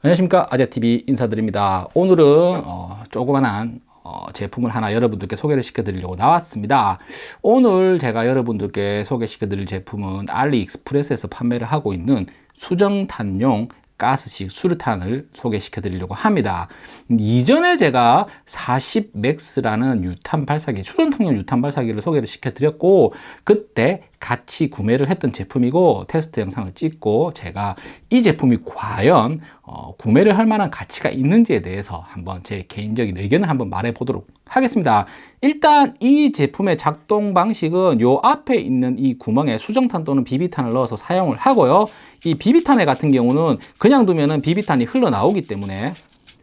안녕하십니까. 아재TV 인사드립니다. 오늘은 어, 조그만한 어, 제품을 하나 여러분들께 소개를 시켜 드리려고 나왔습니다. 오늘 제가 여러분들께 소개시켜 드릴 제품은 알리익스프레스에서 판매를 하고 있는 수정탄용 가스식 수류탄을 소개시켜 드리려고 합니다. 이전에 제가 40맥스라는 유탄 발사기 수전통용 유탄 발사기를 소개를 시켜 드렸고 그때 같이 구매를 했던 제품이고 테스트 영상을 찍고 제가 이 제품이 과연 어, 구매를 할 만한 가치가 있는지에 대해서 한번 제 개인적인 의견을 한번 말해 보도록 하겠습니다. 일단 이 제품의 작동 방식은 요 앞에 있는 이 구멍에 수정탄 또는 비비탄을 넣어서 사용을 하고요. 이 비비탄에 같은 경우는 그냥 두면은 비비탄이 흘러나오기 때문에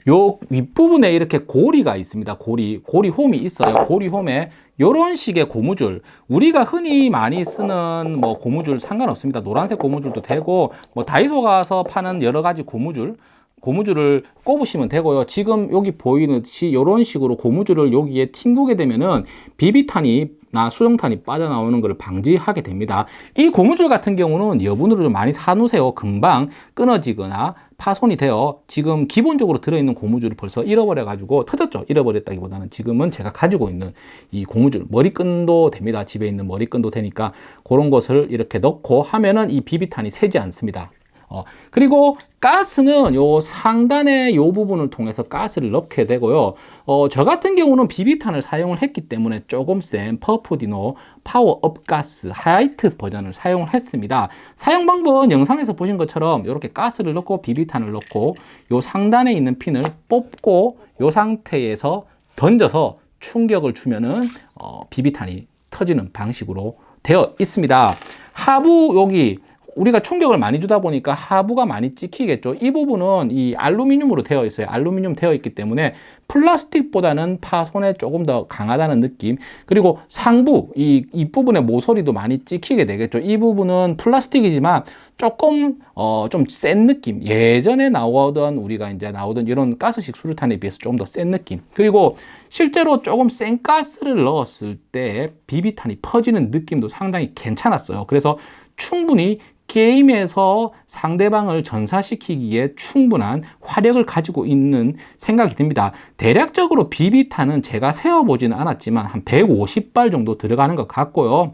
요 윗부분에 이렇게 고리가 있습니다. 고리 고리 홈이 있어요. 고리 홈에 이런 식의 고무줄. 우리가 흔히 많이 쓰는 뭐 고무줄 상관없습니다. 노란색 고무줄도 되고 뭐 다이소 가서 파는 여러 가지 고무줄 고무줄을 꼽으시면 되고요. 지금 여기 보이듯이 이런 식으로 고무줄을 여기에 튕구게 되면은 비비탄이 나 수정탄이 빠져나오는 것을 방지하게 됩니다. 이 고무줄 같은 경우는 여분으로 좀 많이 사놓으세요. 금방 끊어지거나 파손이 되어 지금 기본적으로 들어있는 고무줄을 벌써 잃어버려 가지고 터졌죠. 잃어버렸다기보다는 지금은 제가 가지고 있는 이 고무줄 머리끈도 됩니다. 집에 있는 머리끈도 되니까 그런 것을 이렇게 넣고 하면은 이 비비탄이 새지 않습니다 어, 그리고 가스는 요 상단의 요 부분을 통해서 가스를 넣게 되고요. 어, 저 같은 경우는 비비탄을 사용을 했기 때문에 조금 센 퍼프디노 power up 가스 화이트 버전을 사용을 했습니다. 사용 방법은 영상에서 보신 것처럼 이렇게 가스를 넣고 비비탄을 넣고 요 상단에 있는 핀을 뽑고 요 상태에서 던져서 충격을 주면은 어, 비비탄이 터지는 방식으로 되어 있습니다. 하부 여기 우리가 충격을 많이 주다 보니까 하부가 많이 찍히겠죠. 이 부분은 이 알루미늄으로 되어 있어요. 알루미늄 되어 있기 때문에 플라스틱보다는 파손에 조금 더 강하다는 느낌. 그리고 상부 이, 이 부분의 모서리도 많이 찍히게 되겠죠. 이 부분은 플라스틱이지만 조금 어, 좀 센 느낌. 예전에 나오던 우리가 이제 나오던 이런 가스식 수류탄에 비해서 좀더센 느낌. 그리고 실제로 조금 센 가스를 넣었을 때 비비탄이 퍼지는 느낌도 상당히 괜찮았어요. 그래서 충분히 게임에서 상대방을 전사시키기에 충분한 화력을 가지고 있는 생각이 듭니다. 대략적으로 비비탄은 제가 세어보지는 않았지만 한 150발 정도 들어가는 것 같고요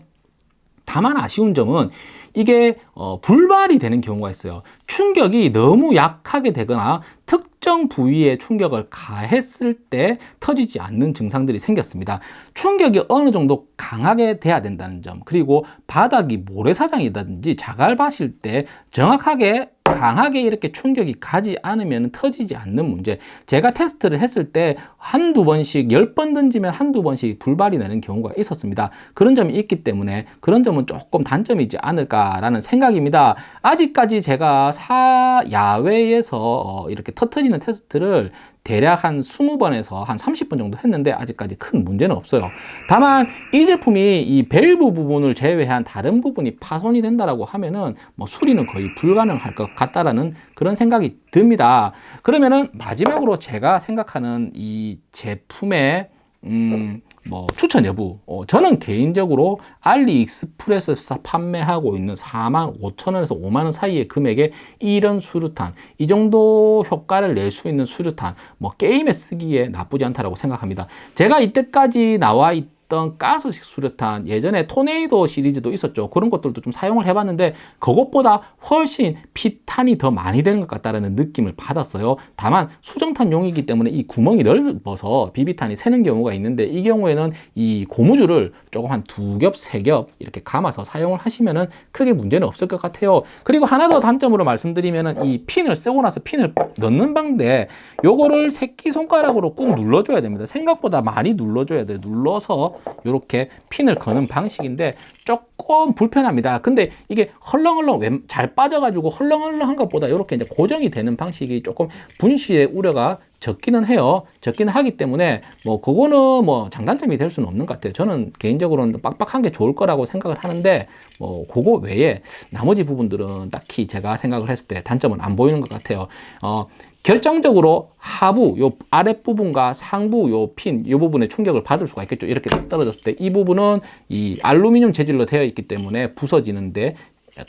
다만 아쉬운 점은 이게 어, 불발이 되는 경우가 있어요. 충격이 너무 약하게 되거나 특정 부위에 충격을 가했을 때 터지지 않는 증상들이 생겼습니다. 충격이 어느 정도 강하게 돼야 된다는 점 그리고 바닥이 모래사장이라든지 자갈밭일 때 정확하게 강하게 이렇게 충격이 가지 않으면 터지지 않는 문제. 제가 테스트를 했을 때 한두 번씩 열 번 던지면 한두 번씩 불발이 나는 경우가 있었습니다. 그런 점이 있기 때문에 그런 점은 조금 단점이지 않을까라는 생각입니다. 아직까지 제가 사 야외에서 어, 이렇게 터트리는 테스트를 대략 한 20번에서 한 30번 정도 했는데 아직까지 큰 문제는 없어요. 다만 이 제품이 이 밸브 부분을 제외한 다른 부분이 파손이 된다라고 하면은 뭐 수리는 거의 불가능할 것 같다라는 그런 생각이 듭니다. 그러면은 마지막으로 제가 생각하는 이 제품의 음, 뭐 추천 여부. 어, 저는 개인적으로 알리익스프레스에서 판매하고 있는 4만 5천원에서 5만원 사이의 금액에 이런 수류탄 이 정도 효과를 낼 수 있는 수류탄 뭐 게임에 쓰기에 나쁘지 않다고 생각합니다. 제가 이때까지 나와 있 있던 가스식 수류탄 예전에 토네이도 시리즈도 있었죠. 그런 것들도 좀 사용을 해봤는데 그것보다 훨씬 피탄이 더 많이 되는 것 같다는 느낌을 받았어요. 다만 수정탄용이기 때문에 이 구멍이 넓어서 비비탄이 새는 경우가 있는데 이 경우에는 이 고무줄을 조금 한 두 겹, 세 겹 이렇게 감아서 사용을 하시면은 크게 문제는 없을 것 같아요. 그리고 하나 더 단점으로 말씀드리면은 이 핀을 쓰고 나서 핀을 넣는 방인데 요거를 새끼손가락으로 꾹 눌러줘야 됩니다. 생각보다 많이 눌러줘야 돼요. 눌러서 이렇게 핀을 거는 방식인데 조금 불편합니다. 근데 이게 헐렁헐렁 잘 빠져가지고 헐렁헐렁한 것보다 이렇게 이제 고정이 되는 방식이 조금 분실의 우려가 적기는 해요. 적기는 하기 때문에 뭐 그거는 뭐 장단점이 될 수는 없는 것 같아요. 저는 개인적으로는 빡빡한 게 좋을 거라고 생각을 하는데 뭐 그거 외에 나머지 부분들은 딱히 제가 생각을 했을 때 단점은 안 보이는 것 같아요. 어, 결정적으로 하부 요 아랫부분과 상부 요 핀 요 부분에 충격을 받을 수가 있겠죠 이렇게 떨어졌을 때 이 부분은 이 알루미늄 재질로 되어 있기 때문에 부서지는데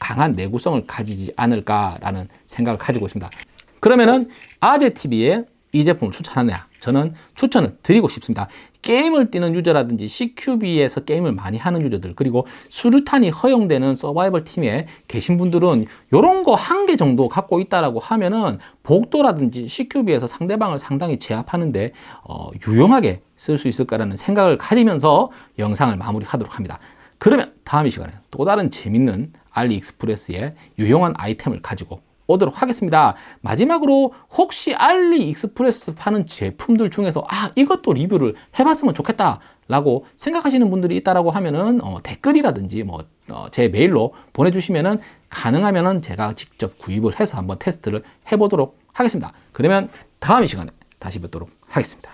강한 내구성을 가지지 않을까라는 생각을 가지고 있습니다 그러면은 아재TV에 이 제품을 추천하느냐? 저는 추천을 드리고 싶습니다. 게임을 뛰는 유저라든지 CQB에서 게임을 많이 하는 유저들 그리고 수류탄이 허용되는 서바이벌 팀에 계신 분들은 이런 거 한 개 정도 갖고 있다라고 하면은 복도라든지 CQB에서 상대방을 상당히 제압하는데 어, 유용하게 쓸 수 있을 거라는 생각을 가지면서 영상을 마무리하도록 합니다. 그러면 다음 이 시간에 또 다른 재밌는 알리익스프레스의 유용한 아이템을 가지고 오도록 하겠습니다. 마지막으로 혹시 알리 익스프레스 파는 제품들 중에서 아 이것도 리뷰를 해봤으면 좋겠다 라고 생각하시는 분들이 있다라고 하면은 어, 댓글이라든지 뭐제 메일로 보내주시면은 가능하면은 제가 직접 구입을 해서 한번 테스트를 해보도록 하겠습니다. 그러면 다음 이 시간에 다시 뵙도록 하겠습니다.